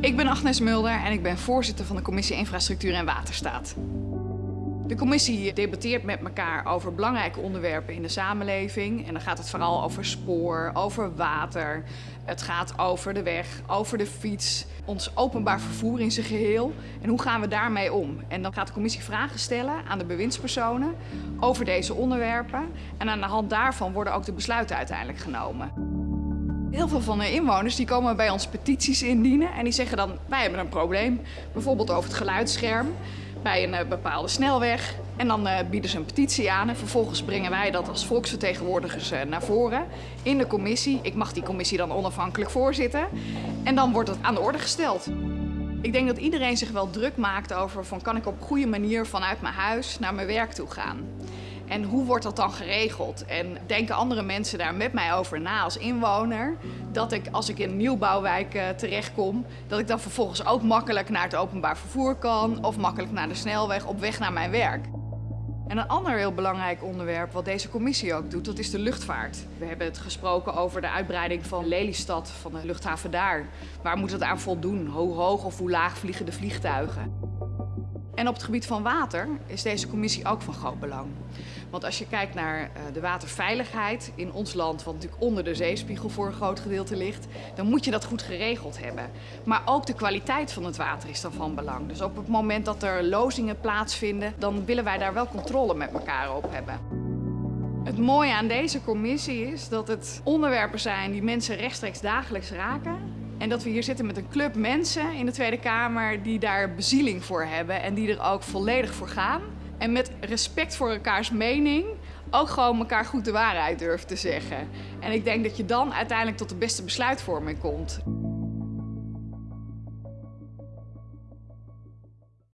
Ik ben Agnes Mulder en ik ben voorzitter van de Commissie Infrastructuur en Waterstaat. De commissie debatteert met elkaar over belangrijke onderwerpen in de samenleving. En dan gaat het vooral over spoor, over water. Het gaat over de weg, over de fiets, ons openbaar vervoer in zijn geheel. En hoe gaan we daarmee om? En dan gaat de commissie vragen stellen aan de bewindspersonen over deze onderwerpen. En aan de hand daarvan worden ook de besluiten uiteindelijk genomen. Heel veel van de inwoners die komen bij ons petities indienen en die zeggen dan wij hebben een probleem. Bijvoorbeeld over het geluidsscherm bij een uh, bepaalde snelweg. En dan uh, bieden ze een petitie aan en vervolgens brengen wij dat als volksvertegenwoordigers uh, naar voren in de commissie. Ik mag die commissie dan onafhankelijk voorzitten en dan wordt het aan de orde gesteld. Ik denk dat iedereen zich wel druk maakt over van kan ik op goede manier vanuit mijn huis naar mijn werk toe gaan. En hoe wordt dat dan geregeld? En denken andere mensen daar met mij over na als inwoner? Dat ik als ik in een nieuwbouwwijk uh, terechtkom, dat ik dan vervolgens ook makkelijk naar het openbaar vervoer kan of makkelijk naar de snelweg op weg naar mijn werk. En een ander heel belangrijk onderwerp wat deze commissie ook doet, dat is de luchtvaart. We hebben het gesproken over de uitbreiding van Lelystad, van de luchthaven daar. Waar moet het aan voldoen? Hoe hoog of hoe laag vliegen de vliegtuigen? En op het gebied van water is deze commissie ook van groot belang. Want als je kijkt naar uh, de waterveiligheid in ons land, wat natuurlijk onder de zeespiegel voor een groot gedeelte ligt, dan moet je dat goed geregeld hebben. Maar ook de kwaliteit van het water is dan van belang. Dus op het moment dat er lozingen plaatsvinden, dan willen wij daar wel controle met elkaar op hebben. Het mooie aan deze commissie is dat het onderwerpen zijn die mensen rechtstreeks dagelijks raken. En dat we hier zitten met een club mensen in de Tweede Kamer die daar bezieling voor hebben en die er ook volledig voor gaan. En met respect voor elkaars mening ook gewoon elkaar goed de waarheid durft te zeggen. En ik denk dat je dan uiteindelijk tot de beste besluitvorming komt.